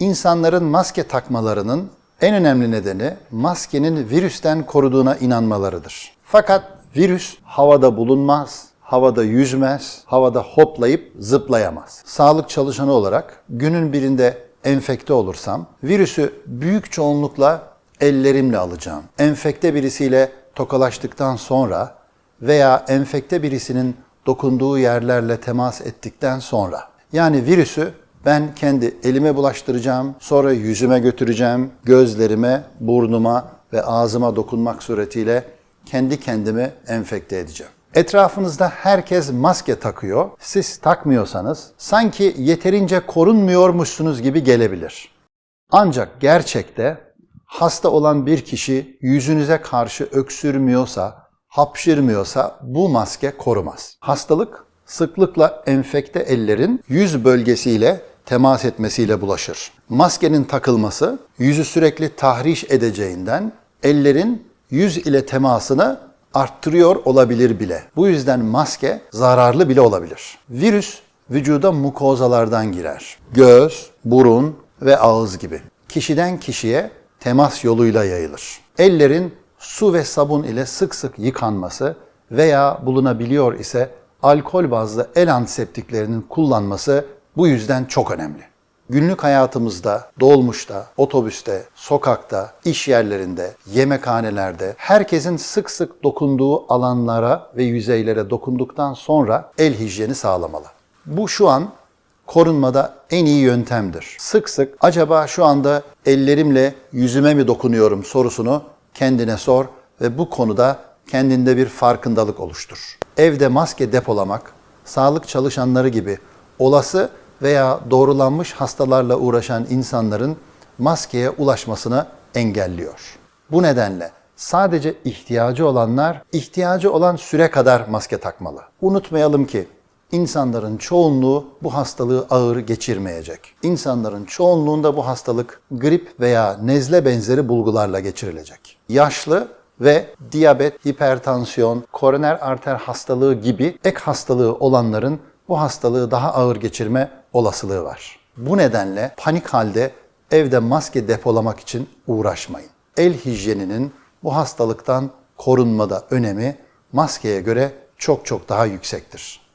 İnsanların maske takmalarının en önemli nedeni maskenin virüsten koruduğuna inanmalarıdır. Fakat virüs havada bulunmaz, havada yüzmez, havada hoplayıp zıplayamaz. Sağlık çalışanı olarak günün birinde enfekte olursam virüsü büyük çoğunlukla ellerimle alacağım. Enfekte birisiyle tokalaştıktan sonra veya enfekte birisinin dokunduğu yerlerle temas ettikten sonra yani virüsü ben kendi elime bulaştıracağım, sonra yüzüme götüreceğim, gözlerime, burnuma ve ağzıma dokunmak suretiyle kendi kendimi enfekte edeceğim. Etrafınızda herkes maske takıyor. Siz takmıyorsanız sanki yeterince korunmuyormuşsunuz gibi gelebilir. Ancak gerçekte hasta olan bir kişi yüzünüze karşı öksürmüyorsa, hapşırmıyorsa bu maske korumaz. Hastalık sıklıkla enfekte ellerin yüz bölgesiyle temas etmesiyle bulaşır. Maskenin takılması yüzü sürekli tahriş edeceğinden ellerin yüz ile temasını arttırıyor olabilir bile. Bu yüzden maske zararlı bile olabilir. Virüs vücuda mukozalardan girer. Göz, burun ve ağız gibi. Kişiden kişiye temas yoluyla yayılır. Ellerin su ve sabun ile sık sık yıkanması veya bulunabiliyor ise alkol bazlı el antiseptiklerinin kullanması bu yüzden çok önemli. Günlük hayatımızda, dolmuşta, otobüste, sokakta, iş yerlerinde, yemekhanelerde herkesin sık sık dokunduğu alanlara ve yüzeylere dokunduktan sonra el hijyeni sağlamalı. Bu şu an korunmada en iyi yöntemdir. Sık sık acaba şu anda ellerimle yüzüme mi dokunuyorum sorusunu kendine sor ve bu konuda kendinde bir farkındalık oluştur. Evde maske depolamak, sağlık çalışanları gibi olası veya doğrulanmış hastalarla uğraşan insanların maskeye ulaşmasını engelliyor. Bu nedenle sadece ihtiyacı olanlar ihtiyacı olan süre kadar maske takmalı. Unutmayalım ki insanların çoğunluğu bu hastalığı ağır geçirmeyecek. İnsanların çoğunluğunda bu hastalık grip veya nezle benzeri bulgularla geçirilecek. Yaşlı ve diyabet, hipertansiyon, koroner arter hastalığı gibi ek hastalığı olanların bu hastalığı daha ağır geçirme olasılığı var. Bu nedenle panik halde evde maske depolamak için uğraşmayın. El hijyeninin bu hastalıktan korunmada önemi maskeye göre çok çok daha yüksektir.